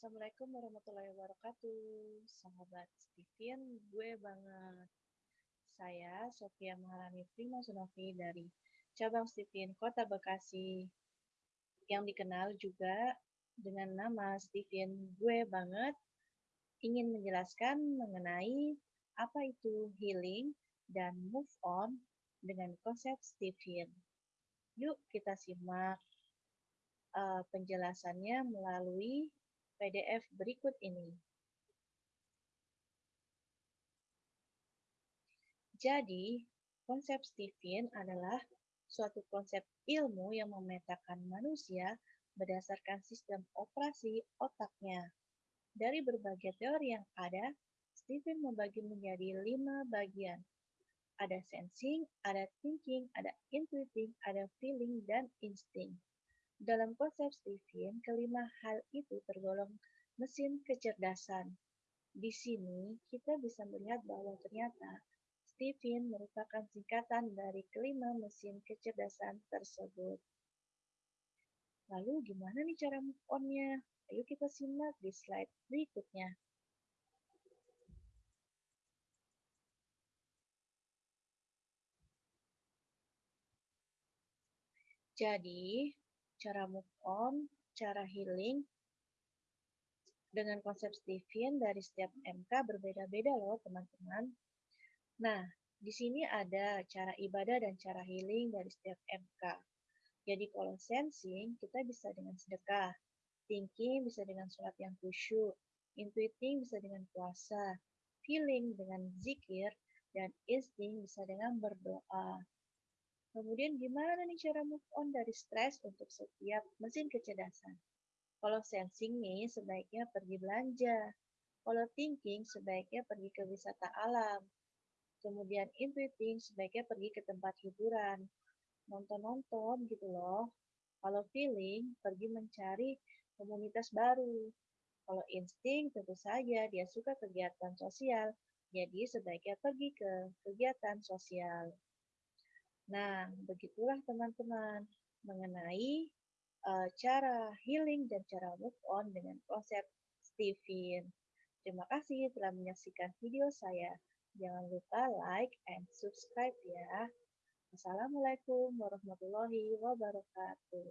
Assalamualaikum warahmatullahi wabarakatuh. Sahabat Steven, gue banget. Saya Sofia Maharani Prima Sunovi dari cabang Steven Kota Bekasi yang dikenal juga dengan nama Steven Gue Banget ingin menjelaskan mengenai apa itu healing dan move on dengan konsep Steven. Yuk kita simak uh, penjelasannya melalui PDF berikut ini. Jadi, konsep Stephen adalah suatu konsep ilmu yang memetakan manusia berdasarkan sistem operasi otaknya. Dari berbagai teori yang ada, Stephen membagi menjadi lima bagian. Ada sensing, ada thinking, ada intuiting, ada feeling, dan instinct. Dalam konsep Stephen, kelima hal itu tergolong mesin kecerdasan. Di sini kita bisa melihat bahwa ternyata Stephen merupakan singkatan dari kelima mesin kecerdasan tersebut. Lalu gimana nih cara move on-nya? Ayo kita simak di slide berikutnya. Jadi, cara move on, cara healing, dengan konsep Stephen dari setiap MK berbeda-beda loh teman-teman. Nah, di sini ada cara ibadah dan cara healing dari setiap MK. Jadi kalau sensing, kita bisa dengan sedekah. Thinking bisa dengan sholat yang khusyuk. Intuiting bisa dengan puasa. Feeling dengan zikir. Dan insting bisa dengan berdoa. Kemudian gimana nih cara move on dari stres untuk setiap mesin kecerdasan? Kalau sensing nih sebaiknya pergi belanja. Kalau thinking sebaiknya pergi ke wisata alam. Kemudian intuiting sebaiknya pergi ke tempat hiburan. Nonton-nonton gitu loh. Kalau feeling pergi mencari komunitas baru. Kalau insting tentu saja dia suka kegiatan sosial. Jadi sebaiknya pergi ke kegiatan sosial. Nah, begitulah teman-teman mengenai uh, cara healing dan cara move on dengan konsep Stephen. Terima kasih telah menyaksikan video saya. Jangan lupa like and subscribe ya. Assalamualaikum warahmatullahi wabarakatuh.